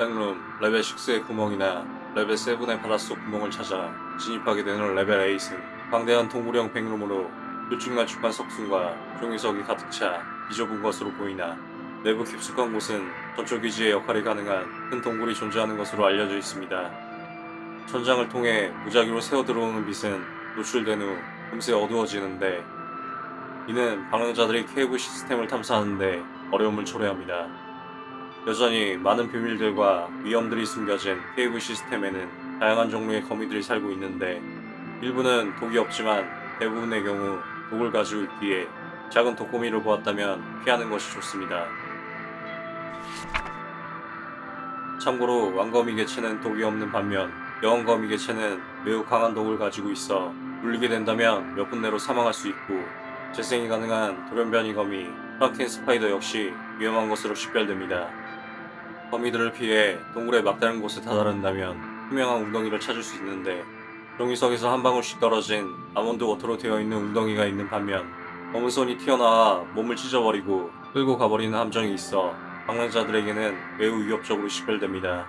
backroom 레벨 6의 구멍이나 레벨 7의 바닷속 구멍을 찾아 진입하게 되는 레벨 8은 방대한 동굴형 backroom으로 들쭉날쭉한 석순과 종유석이 가득 차 비좁은 것으로 보이나 내부 깊숙한 곳은 전초 기지의 역할이 가능한 큰 동굴이 존재하는 것으로 알려져 있습니다. 천장을 통해 무작위로 새어 들어오는 빛은 노출된 후 금세 어두워지는데 이는 방랑자들이 cave 시스템을 탐사하는데 어려움을 초래합니다. 여전히 많은 비밀들과 위험들이 숨겨진 케이블 시스템에는 다양한 종류의 거미들이 살고 있는데 일부는 독이 없지만 대부분의 경우 독을 가지고 있기에 작은 독거미를 보았다면 피하는 것이 좋습니다. 참고로 왕거미 개체는 독이 없는 반면 여왕거미 개체는 매우 강한 독을 가지고 있어 물리게 된다면 몇 분 내로 사망할 수 있고 재생이 가능한 돌연변이 거미 Kraken spider 역시 위험한 것으로 식별됩니다. 거미들을 피해 동굴의 막다른 곳에 다다른다면 투명한 웅덩이를 찾을 수 있는데 종유석에서 한 방울씩 떨어진 almond water로 되어 있는 웅덩이가 있는 반면 검은 손이 튀어나와 몸을 찢어버리고 끌고 가버리는 함정이 있어 방랑자들에게는 매우 위협적으로 식별됩니다.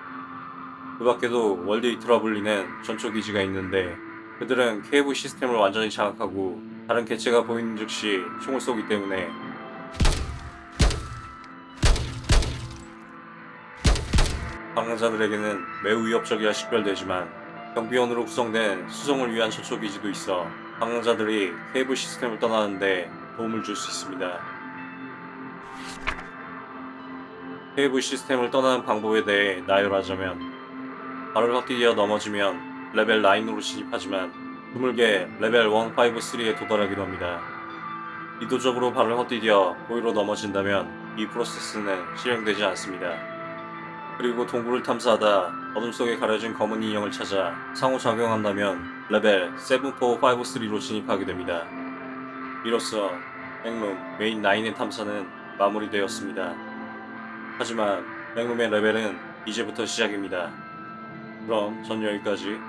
그 밖에도 World Eight라 불리는 전초 기지가 있는데 그들은 cave 시스템을 완전히 장악하고 다른 개체가 보이는 즉시 총을 쏘기 때문에 방랑자들에게는 매우 위협적이라 식별되지만 경비원으로 구성된 수송을 위한 전초 기지도 있어 방랑자들이 cave 시스템을 떠나는데 도움을 줄 수 있습니다. cave 시스템을 떠나는 방법에 대해 나열하자면 발을 헛디뎌 넘어지면 레벨 9으로 진입하지만 드물게 레벨 153에 도달하기도 합니다. 의도적으로 발을 헛디뎌 고의로 넘어진다면 이 프로세스는 실행되지 않습니다. 그리고 동굴을 탐사하다 어둠 속에 가려진 검은 인형을 찾아 상호작용한다면 레벨 7453로 진입하게 됩니다. 이로써 backroom 메인 9의 탐사는 마무리되었습니다. 하지만 backroom의 레벨은 이제부터 시작입니다. 그럼 전 여기까지